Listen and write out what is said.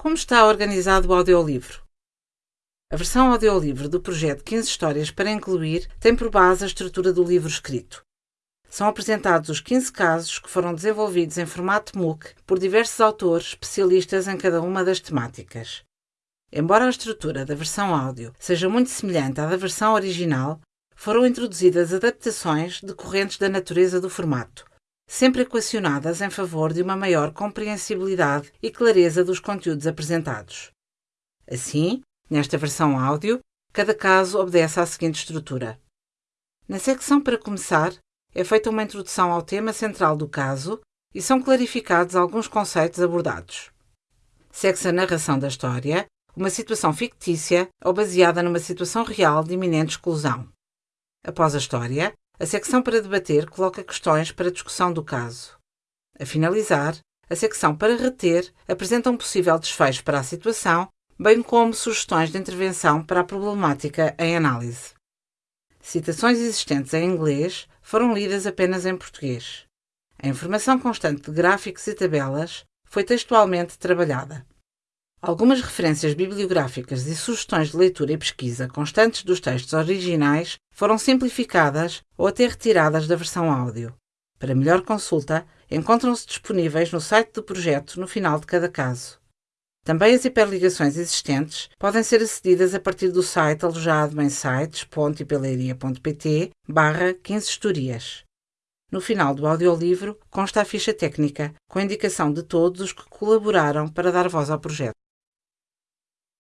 Como está organizado o audiolivro? A versão audiolivro do projeto 15 Histórias para Incluir tem por base a estrutura do livro escrito. São apresentados os 15 casos que foram desenvolvidos em formato MOOC por diversos autores especialistas em cada uma das temáticas. Embora a estrutura da versão áudio seja muito semelhante à da versão original, foram introduzidas adaptações decorrentes da natureza do formato, sempre equacionadas em favor de uma maior compreensibilidade e clareza dos conteúdos apresentados. Assim, nesta versão áudio, cada caso obedece à seguinte estrutura. Na secção para começar, é feita uma introdução ao tema central do caso e são clarificados alguns conceitos abordados. Segue-se a narração da história, uma situação fictícia ou baseada numa situação real de iminente exclusão. Após a história, a secção para debater coloca questões para discussão do caso. A finalizar, a secção para reter apresenta um possível desfecho para a situação, bem como sugestões de intervenção para a problemática em análise. Citações existentes em inglês foram lidas apenas em português. A informação constante de gráficos e tabelas foi textualmente trabalhada. Algumas referências bibliográficas e sugestões de leitura e pesquisa constantes dos textos originais foram simplificadas ou até retiradas da versão áudio. Para melhor consulta, encontram-se disponíveis no site do projeto no final de cada caso. Também as hiperligações existentes podem ser acedidas a partir do site alojado em sites.ipeleiria.pt barra 15 historias. No final do audiolivro consta a ficha técnica, com a indicação de todos os que colaboraram para dar voz ao projeto.